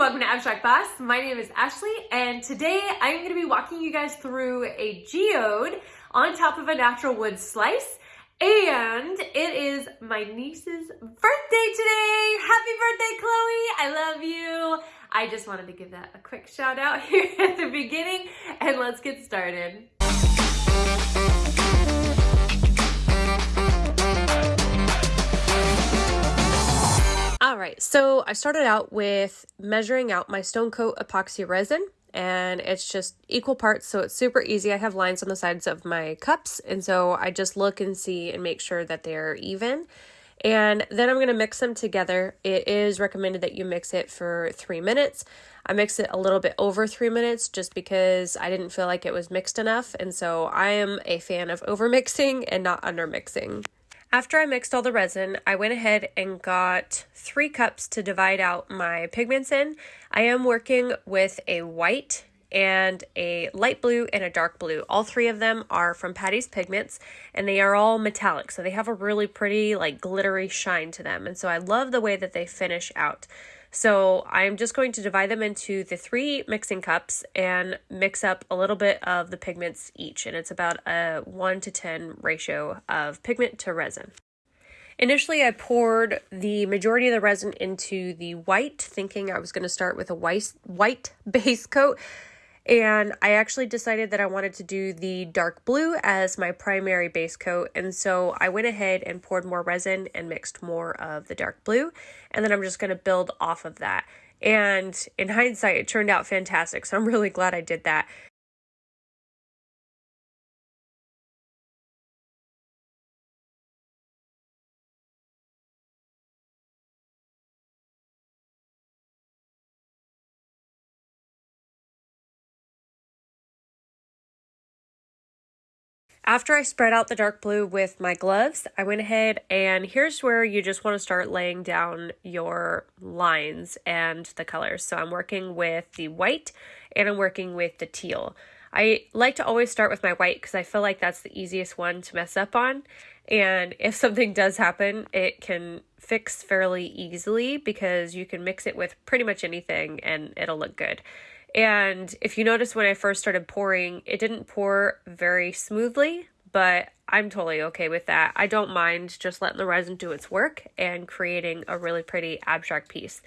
welcome to Abstract Boss. My name is Ashley and today I'm going to be walking you guys through a geode on top of a natural wood slice and it is my niece's birthday today. Happy birthday, Chloe. I love you. I just wanted to give that a quick shout out here at the beginning and let's get started. So I started out with measuring out my Stone Coat epoxy resin and it's just equal parts so it's super easy. I have lines on the sides of my cups and so I just look and see and make sure that they're even. And then I'm going to mix them together. It is recommended that you mix it for three minutes. I mix it a little bit over three minutes just because I didn't feel like it was mixed enough. And so I am a fan of over mixing and not under mixing. After I mixed all the resin, I went ahead and got three cups to divide out my pigments in. I am working with a white and a light blue and a dark blue. All three of them are from Patty's Pigments and they are all metallic. So they have a really pretty like glittery shine to them. And so I love the way that they finish out. So I'm just going to divide them into the three mixing cups and mix up a little bit of the pigments each. And it's about a 1 to 10 ratio of pigment to resin. Initially, I poured the majority of the resin into the white, thinking I was going to start with a white, white base coat. And I actually decided that I wanted to do the dark blue as my primary base coat. And so I went ahead and poured more resin and mixed more of the dark blue. And then I'm just going to build off of that. And in hindsight, it turned out fantastic. So I'm really glad I did that. After I spread out the dark blue with my gloves, I went ahead and here's where you just want to start laying down your lines and the colors. So I'm working with the white and I'm working with the teal. I like to always start with my white because I feel like that's the easiest one to mess up on. And if something does happen, it can fix fairly easily because you can mix it with pretty much anything and it'll look good. And if you notice when I first started pouring, it didn't pour very smoothly, but I'm totally okay with that. I don't mind just letting the resin do its work and creating a really pretty abstract piece.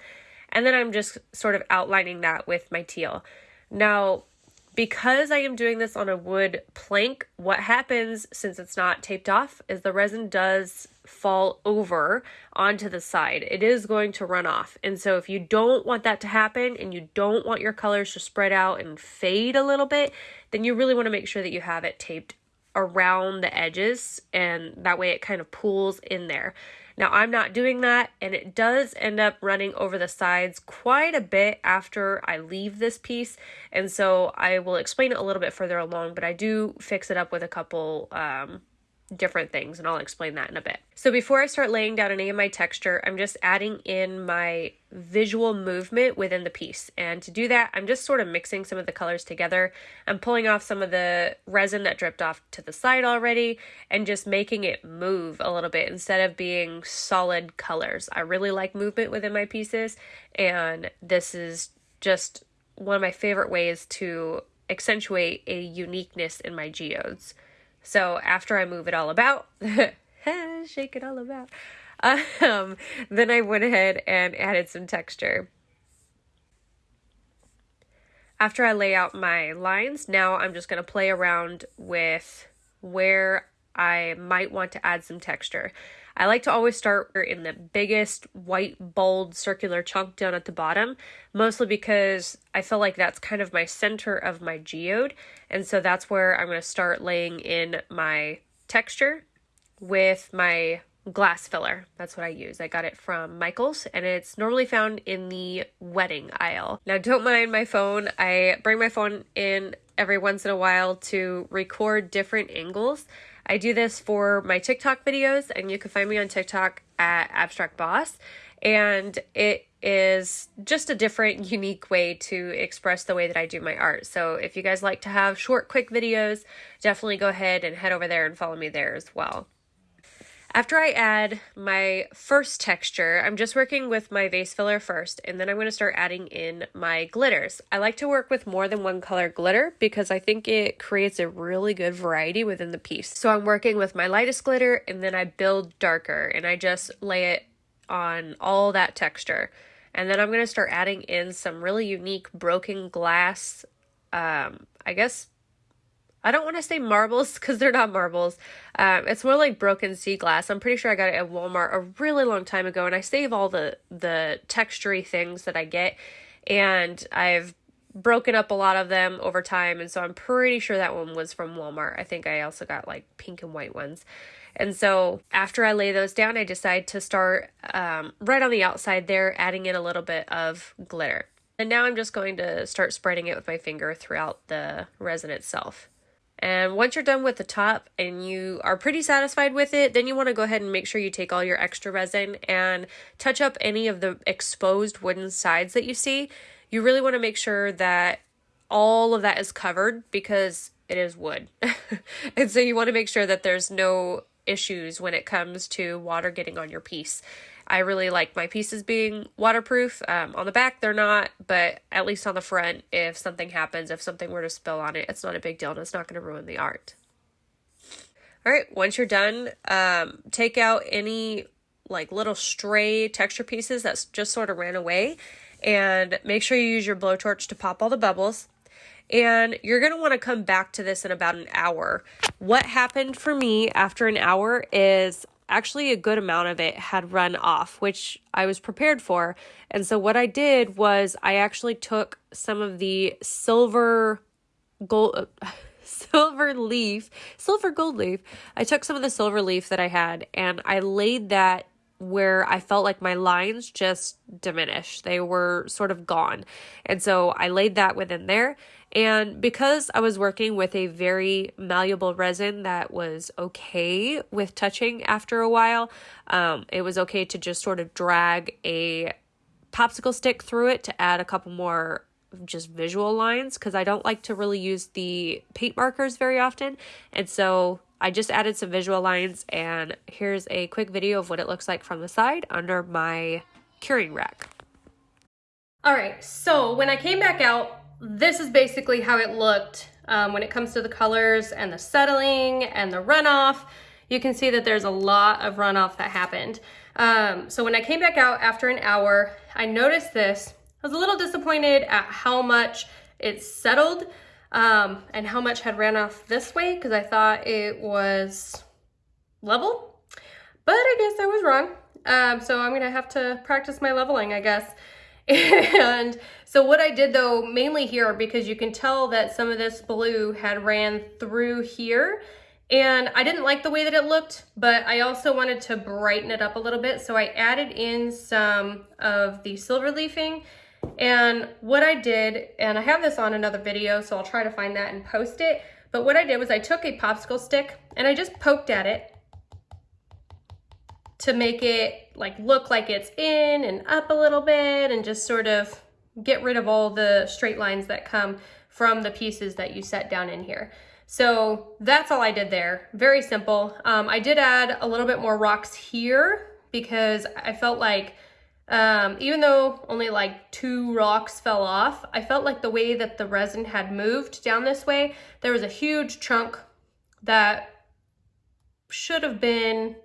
And then I'm just sort of outlining that with my teal. Now, because I am doing this on a wood plank, what happens since it's not taped off is the resin does fall over onto the side. It is going to run off. And so if you don't want that to happen and you don't want your colors to spread out and fade a little bit, then you really want to make sure that you have it taped around the edges and that way it kind of pools in there. Now I'm not doing that and it does end up running over the sides quite a bit after I leave this piece and so I will explain it a little bit further along but I do fix it up with a couple um, different things and I'll explain that in a bit. So before I start laying down any of my texture, I'm just adding in my visual movement within the piece. And to do that, I'm just sort of mixing some of the colors together. I'm pulling off some of the resin that dripped off to the side already and just making it move a little bit instead of being solid colors. I really like movement within my pieces and this is just one of my favorite ways to accentuate a uniqueness in my geodes. So after I move it all about, shake it all about, um, then I went ahead and added some texture. After I lay out my lines, now I'm just going to play around with where I might want to add some texture. I like to always start in the biggest white bold circular chunk down at the bottom, mostly because I feel like that's kind of my center of my geode. And so that's where I'm going to start laying in my texture with my glass filler. That's what I use. I got it from Michaels and it's normally found in the wedding aisle. Now don't mind my phone. I bring my phone in every once in a while to record different angles. I do this for my TikTok videos, and you can find me on TikTok at Abstract Boss. And it is just a different, unique way to express the way that I do my art. So if you guys like to have short, quick videos, definitely go ahead and head over there and follow me there as well. After I add my first texture, I'm just working with my vase filler first, and then I'm going to start adding in my glitters. I like to work with more than one color glitter because I think it creates a really good variety within the piece. So I'm working with my lightest glitter, and then I build darker, and I just lay it on all that texture. And then I'm going to start adding in some really unique broken glass, um, I guess I don't want to say marbles because they're not marbles. Um, it's more like broken sea glass. I'm pretty sure I got it at Walmart a really long time ago, and I save all the the textury things that I get, and I've broken up a lot of them over time, and so I'm pretty sure that one was from Walmart. I think I also got like pink and white ones. And so after I lay those down, I decide to start um, right on the outside there, adding in a little bit of glitter. And now I'm just going to start spreading it with my finger throughout the resin itself. And once you're done with the top and you are pretty satisfied with it, then you want to go ahead and make sure you take all your extra resin and touch up any of the exposed wooden sides that you see. You really want to make sure that all of that is covered because it is wood. and so you want to make sure that there's no issues when it comes to water getting on your piece. I really like my pieces being waterproof. Um, on the back, they're not, but at least on the front, if something happens, if something were to spill on it, it's not a big deal and it's not going to ruin the art. All right, once you're done, um, take out any like little stray texture pieces that just sort of ran away and make sure you use your blowtorch to pop all the bubbles. And you're going to want to come back to this in about an hour. What happened for me after an hour is actually a good amount of it had run off, which I was prepared for. And so what I did was I actually took some of the silver gold uh, silver leaf, silver gold leaf. I took some of the silver leaf that I had and I laid that where I felt like my lines just diminished. They were sort of gone. And so I laid that within there and because I was working with a very malleable resin that was okay with touching after a while, um, it was okay to just sort of drag a popsicle stick through it to add a couple more just visual lines because I don't like to really use the paint markers very often. And so I just added some visual lines and here's a quick video of what it looks like from the side under my curing rack. All right, so when I came back out, this is basically how it looked um, when it comes to the colors and the settling and the runoff. You can see that there's a lot of runoff that happened. Um, so when I came back out after an hour, I noticed this. I was a little disappointed at how much it settled um, and how much had ran off this way because I thought it was level. But I guess I was wrong. Um, so I'm gonna have to practice my leveling, I guess. And so what I did though, mainly here, because you can tell that some of this blue had ran through here and I didn't like the way that it looked, but I also wanted to brighten it up a little bit. So I added in some of the silver leafing and what I did, and I have this on another video, so I'll try to find that and post it. But what I did was I took a popsicle stick and I just poked at it to make it like look like it's in and up a little bit and just sort of get rid of all the straight lines that come from the pieces that you set down in here. So that's all I did there. Very simple. Um, I did add a little bit more rocks here because I felt like um, even though only like two rocks fell off, I felt like the way that the resin had moved down this way, there was a huge chunk that should have been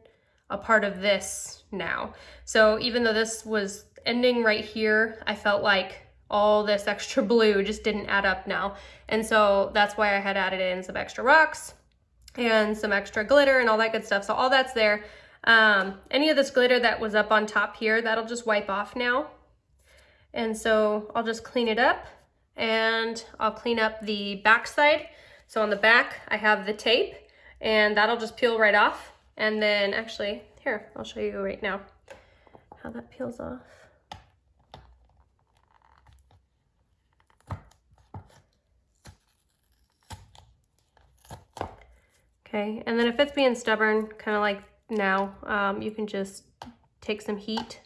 a part of this now. So even though this was ending right here, I felt like all this extra blue just didn't add up now. And so that's why I had added in some extra rocks and some extra glitter and all that good stuff. So all that's there. Um, any of this glitter that was up on top here, that'll just wipe off now. And so I'll just clean it up and I'll clean up the back side. So on the back, I have the tape and that'll just peel right off. And then actually, here, I'll show you right now how that peels off. Okay, and then if it's being stubborn, kind of like now, um, you can just take some heat,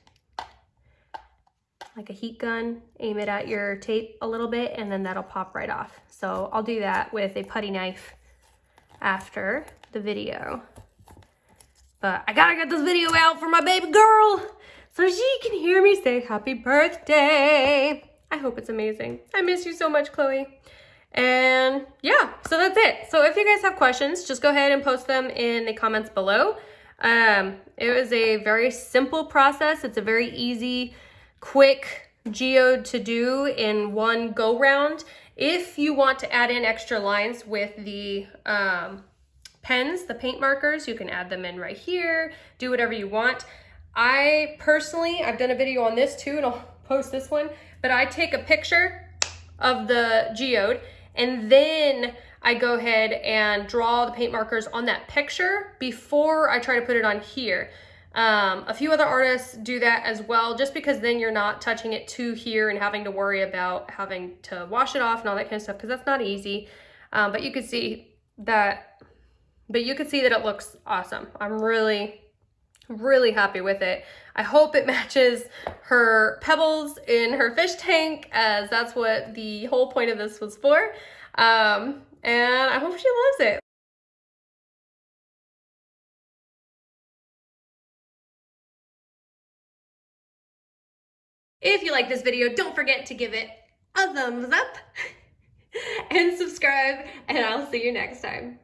like a heat gun, aim it at your tape a little bit, and then that'll pop right off. So I'll do that with a putty knife after the video. But I gotta get this video out for my baby girl so she can hear me say happy birthday. I hope it's amazing. I miss you so much, Chloe. And yeah, so that's it. So if you guys have questions, just go ahead and post them in the comments below. Um, it was a very simple process. It's a very easy, quick geode to do in one go round. If you want to add in extra lines with the um, pens, the paint markers, you can add them in right here, do whatever you want. I personally, I've done a video on this too, and I'll post this one, but I take a picture of the geode and then I go ahead and draw the paint markers on that picture before I try to put it on here. Um, a few other artists do that as well, just because then you're not touching it to here and having to worry about having to wash it off and all that kind of stuff, because that's not easy. Um, but you can see that, but you can see that it looks awesome. I'm really, really happy with it. I hope it matches her pebbles in her fish tank as that's what the whole point of this was for. Um, and I hope she loves it. If you like this video, don't forget to give it a thumbs up and subscribe, and I'll see you next time.